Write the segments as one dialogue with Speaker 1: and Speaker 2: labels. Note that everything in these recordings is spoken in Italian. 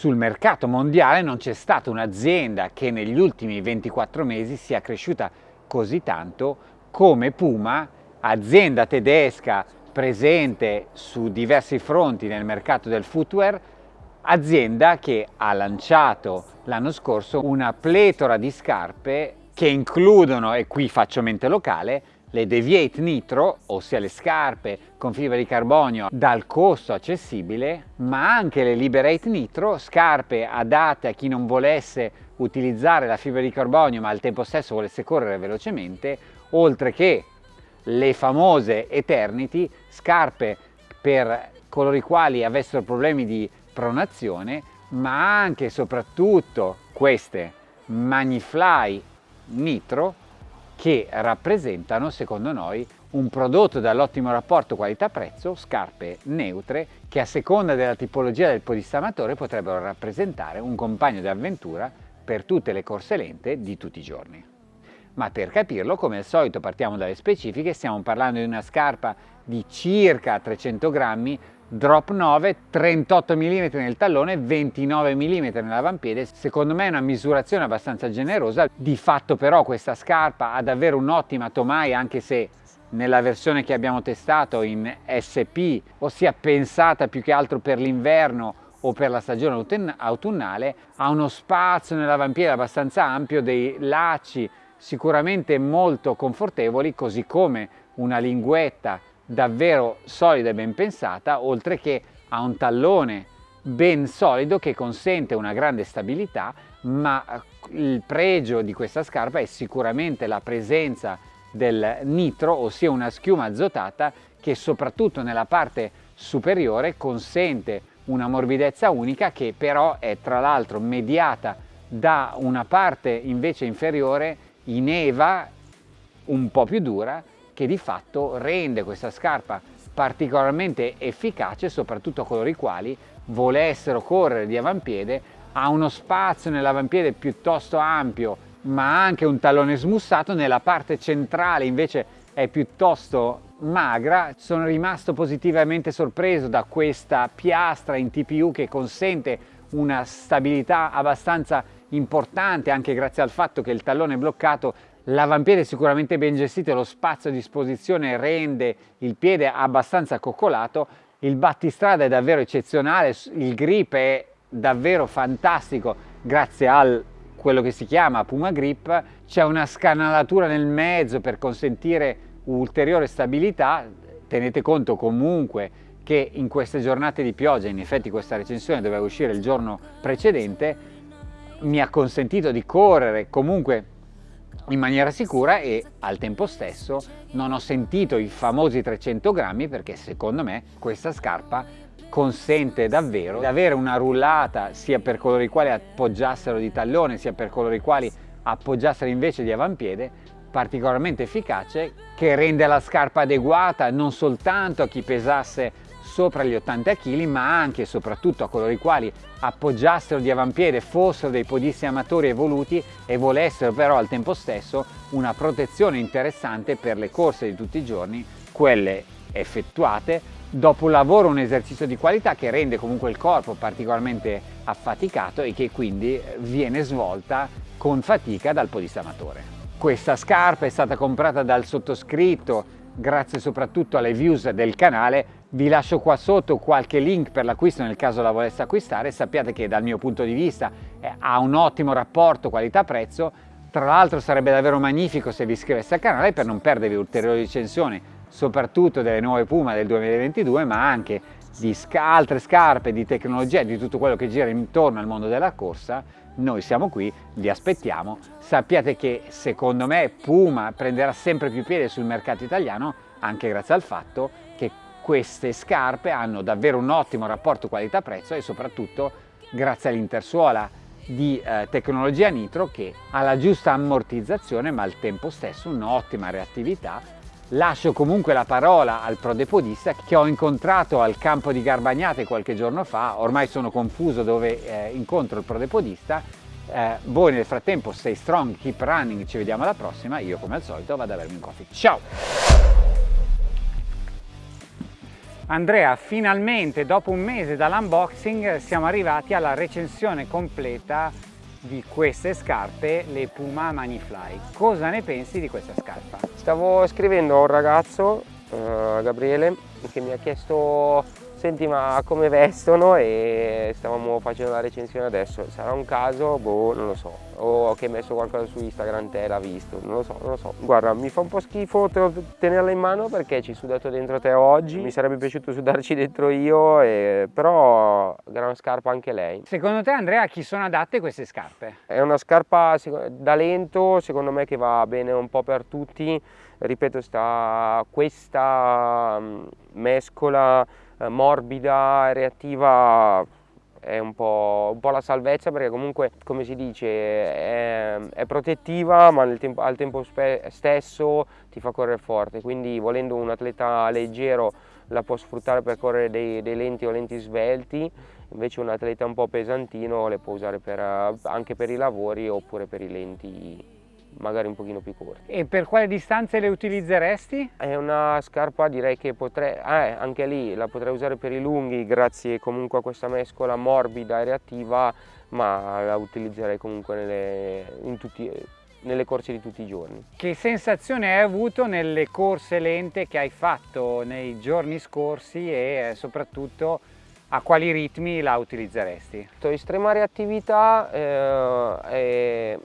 Speaker 1: sul mercato mondiale non c'è stata un'azienda che negli ultimi 24 mesi sia cresciuta così tanto come Puma, azienda tedesca presente su diversi fronti nel mercato del footwear, azienda che ha lanciato l'anno scorso una pletora di scarpe che includono, e qui faccio mente locale, le Deviate Nitro, ossia le scarpe con fibra di carbonio dal costo accessibile, ma anche le Liberate Nitro, scarpe adatte a chi non volesse utilizzare la fibra di carbonio ma al tempo stesso volesse correre velocemente, oltre che le famose Eternity, scarpe per coloro i quali avessero problemi di pronazione, ma anche e soprattutto queste Magnifly Nitro che rappresentano, secondo noi, un prodotto dall'ottimo rapporto qualità-prezzo, scarpe neutre, che a seconda della tipologia del podistamatore potrebbero rappresentare un compagno di avventura per tutte le corse lente di tutti i giorni. Ma per capirlo, come al solito, partiamo dalle specifiche, stiamo parlando di una scarpa di circa 300 grammi drop 9, 38 mm nel tallone, 29 mm nell'avampiede, secondo me è una misurazione abbastanza generosa, di fatto però questa scarpa ha davvero un'ottima tomaia anche se nella versione che abbiamo testato in SP, ossia pensata più che altro per l'inverno o per la stagione autunnale, ha uno spazio nell'avampiede abbastanza ampio, dei lacci sicuramente molto confortevoli, così come una linguetta davvero solida e ben pensata, oltre che a un tallone ben solido che consente una grande stabilità, ma eh, il pregio di questa scarpa è sicuramente la presenza del nitro, ossia una schiuma azotata che soprattutto nella parte superiore consente una morbidezza unica che però è tra l'altro mediata da una parte invece inferiore in eva un po' più dura che di fatto rende questa scarpa particolarmente efficace soprattutto a coloro i quali volessero correre di avampiede ha uno spazio nell'avampiede piuttosto ampio ma anche un tallone smussato nella parte centrale invece è piuttosto magra. Sono rimasto positivamente sorpreso da questa piastra in TPU che consente una stabilità abbastanza importante anche grazie al fatto che il tallone bloccato L'avampiede è sicuramente ben gestito, lo spazio a disposizione rende il piede abbastanza coccolato, il battistrada è davvero eccezionale, il grip è davvero fantastico grazie a quello che si chiama Puma Grip, c'è una scanalatura nel mezzo per consentire ulteriore stabilità, tenete conto comunque che in queste giornate di pioggia, in effetti questa recensione doveva uscire il giorno precedente, mi ha consentito di correre comunque in maniera sicura e al tempo stesso non ho sentito i famosi 300 grammi perché secondo me questa scarpa consente davvero di avere una rullata sia per coloro i quali appoggiassero di tallone sia per coloro i quali appoggiassero invece di avampiede particolarmente efficace che rende la scarpa adeguata non soltanto a chi pesasse sopra gli 80 kg ma anche e soprattutto a coloro i quali appoggiassero di avampiede, fossero dei podisti amatori evoluti e volessero però al tempo stesso una protezione interessante per le corse di tutti i giorni, quelle effettuate dopo un lavoro, un esercizio di qualità che rende comunque il corpo particolarmente affaticato e che quindi viene svolta con fatica dal podista amatore. Questa scarpa è stata comprata dal sottoscritto grazie soprattutto alle views del canale. Vi lascio qua sotto qualche link per l'acquisto nel caso la volesse acquistare, sappiate che dal mio punto di vista eh, ha un ottimo rapporto qualità-prezzo, tra l'altro sarebbe davvero magnifico se vi iscriveste al canale per non perdervi ulteriori recensioni, soprattutto delle nuove Puma del 2022, ma anche di altre scarpe, di tecnologia, di tutto quello che gira intorno al mondo della corsa, noi siamo qui, vi aspettiamo. Sappiate che secondo me Puma prenderà sempre più piede sul mercato italiano anche grazie al fatto che queste scarpe hanno davvero un ottimo rapporto qualità-prezzo e soprattutto grazie all'intersuola di eh, tecnologia nitro che ha la giusta ammortizzazione ma al tempo stesso un'ottima reattività. Lascio comunque la parola al prodepodista che ho incontrato al campo di Garbagnate qualche giorno fa, ormai sono confuso dove eh, incontro il prodepodista, eh, voi nel frattempo stay strong, keep running, ci vediamo alla prossima, io come al solito vado a bermi un coffee. Ciao! Andrea, finalmente dopo un mese dall'unboxing siamo arrivati alla recensione completa di queste scarpe, le Puma Manifly. Cosa ne pensi di questa scarpa?
Speaker 2: Stavo scrivendo a un ragazzo, uh, Gabriele, che mi ha chiesto senti ma come vestono e stavamo facendo la recensione adesso, sarà un caso? Boh, non lo so, o che hai messo qualcosa su Instagram te l'ha visto, non lo so, non lo so. Guarda, mi fa un po' schifo tenerla in mano perché ci sudato dentro te oggi, mi sarebbe piaciuto sudarci dentro io, e... però gran scarpa anche lei.
Speaker 1: Secondo te Andrea a chi sono adatte queste scarpe?
Speaker 2: È una scarpa da lento, secondo me che va bene un po' per tutti, ripeto sta questa mm, mescola eh, morbida, reattiva è un po', un po', la salvezza perché comunque come si dice è, è protettiva ma tempo, al tempo stesso ti fa correre forte. Quindi volendo un atleta leggero la può sfruttare per correre dei, dei lenti o lenti svelti. Invece un atleta un po' pesantino le può usare per, anche per i lavori oppure per i lenti magari un pochino più corti.
Speaker 1: E per quale distanze le utilizzeresti?
Speaker 2: È una scarpa direi che potrei, eh, anche lì la potrei usare per i lunghi grazie comunque a questa mescola morbida e reattiva ma la utilizzerei comunque nelle, tutti, nelle corse di tutti i giorni.
Speaker 1: Che sensazione hai avuto nelle corse lente che hai fatto nei giorni scorsi e eh, soprattutto a quali ritmi la utilizzeresti?
Speaker 2: Estrema reattività eh,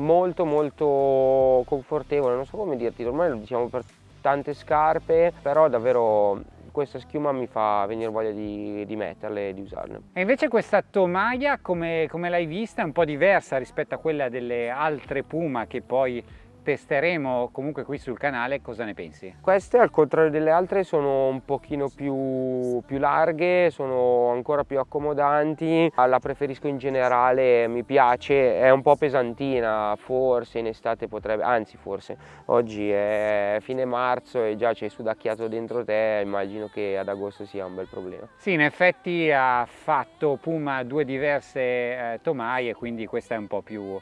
Speaker 2: molto molto confortevole, non so come dirti, ormai lo diciamo per tante scarpe, però davvero questa schiuma mi fa venire voglia di, di metterle e di usarle.
Speaker 1: E invece questa tomaia come, come l'hai vista è un po' diversa rispetto a quella delle altre Puma che poi testeremo comunque qui sul canale, cosa ne pensi?
Speaker 2: Queste al contrario delle altre sono un pochino più, più larghe, sono ancora più accomodanti, la preferisco in generale, mi piace, è un po' pesantina, forse in estate potrebbe, anzi forse, oggi è fine marzo e già c'è sudacchiato dentro te, immagino che ad agosto sia un bel problema.
Speaker 1: Sì, in effetti ha fatto Puma due diverse eh, tomaie, quindi questa è un po' più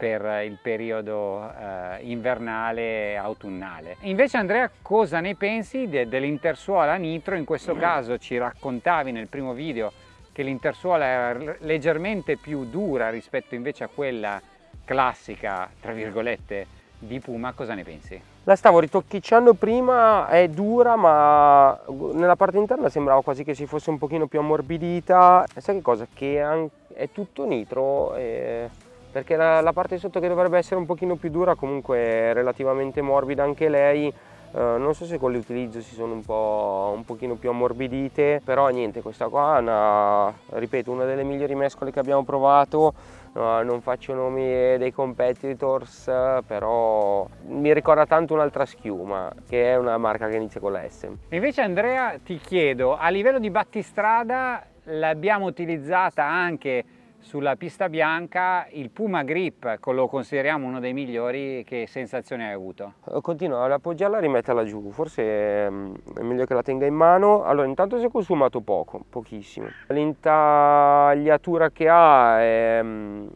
Speaker 1: per il periodo eh, invernale autunnale. Invece Andrea cosa ne pensi de dell'intersuola nitro? In questo caso ci raccontavi nel primo video che l'intersuola è leggermente più dura rispetto invece a quella classica, tra virgolette, di Puma, cosa ne pensi?
Speaker 2: La stavo ritocchicciando prima, è dura ma nella parte interna sembrava quasi che si fosse un pochino più ammorbidita. E sai che cosa? Che è tutto nitro e perché la, la, parte sotto che dovrebbe essere un pochino più dura comunque è relativamente morbida anche lei. Uh, non so se con l'utilizzo si sono un po' un pochino più ammorbidite però niente questa qua è una, ripeto una delle migliori mescole che abbiamo provato. Uh, non faccio nomi dei competitors però mi ricorda tanto un'altra schiuma che è una marca che inizia con la S.
Speaker 1: Invece Andrea ti chiedo a livello di battistrada l'abbiamo utilizzata anche sulla pista bianca il Puma Grip lo consideriamo uno dei migliori, che sensazione hai avuto?
Speaker 2: Eh, continuo ad appoggiarla e rimetterla giù, forse ehm, è meglio che la tenga in mano. Allora intanto si è consumato poco, pochissimo. L'intagliatura che ha è, mm,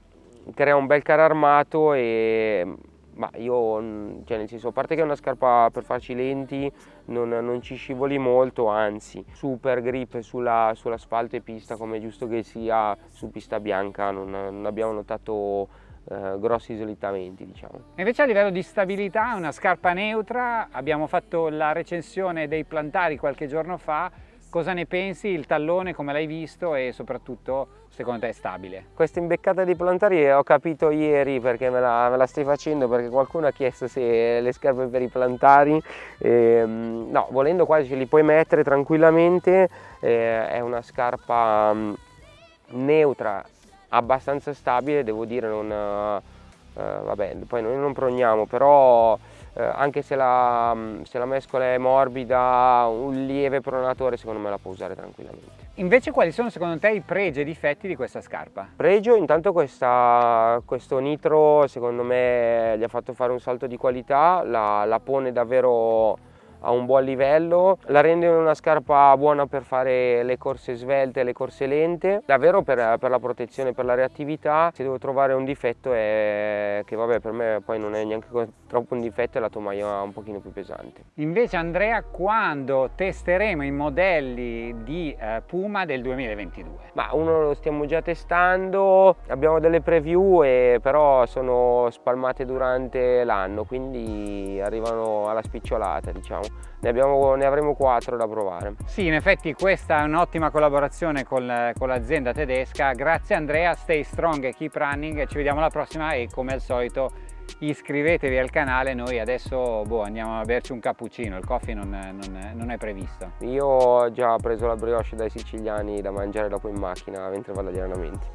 Speaker 2: crea un bel caro armato e ma io, cioè nel senso, a parte che è una scarpa per farci lenti, non, non ci scivoli molto, anzi, super grip sull'asfalto sull e pista come è giusto che sia, su pista bianca non, non abbiamo notato eh, grossi slittamenti diciamo.
Speaker 1: Invece a livello di stabilità una scarpa neutra, abbiamo fatto la recensione dei plantari qualche giorno fa, Cosa ne pensi? Il tallone come l'hai visto e soprattutto secondo te è stabile?
Speaker 2: Questa imbeccata di plantari ho capito ieri perché me la, me la, stai facendo perché qualcuno ha chiesto se le scarpe per i plantari eh, no, volendo quasi ce li puoi mettere tranquillamente eh, è una scarpa um, neutra abbastanza stabile devo dire non uh, vabbè poi noi non progniamo però eh, anche se la, mm, se la, mescola è morbida, un lieve pronatore secondo me la può usare tranquillamente.
Speaker 1: Invece quali sono secondo te i pregi e difetti di questa scarpa?
Speaker 2: Pregio, intanto questa, questo nitro secondo me gli ha fatto fare un salto di qualità, la, la pone davvero a un buon livello, la rende una scarpa buona per fare le corse svelte le corse lente, davvero per, per, la protezione, per la reattività, se devo trovare un difetto è che vabbè per me poi non è neanche troppo un difetto è la tomaia un pochino più pesante.
Speaker 1: Invece Andrea quando testeremo i modelli di eh, Puma del 2022?
Speaker 2: Ma uno lo stiamo già testando, abbiamo delle preview e però sono spalmate durante l'anno quindi arrivano alla spicciolata diciamo ne, abbiamo, ne avremo quattro da provare.
Speaker 1: Sì in effetti questa è un'ottima collaborazione con, con l'azienda tedesca. Grazie Andrea. Stay strong e keep running. Ci vediamo alla prossima e come al solito iscrivetevi al canale. Noi adesso boh, andiamo a berci un cappuccino. Il coffee non, non, non, è previsto.
Speaker 2: Io ho già preso la brioche dai siciliani da mangiare dopo in macchina mentre vado agli allenamenti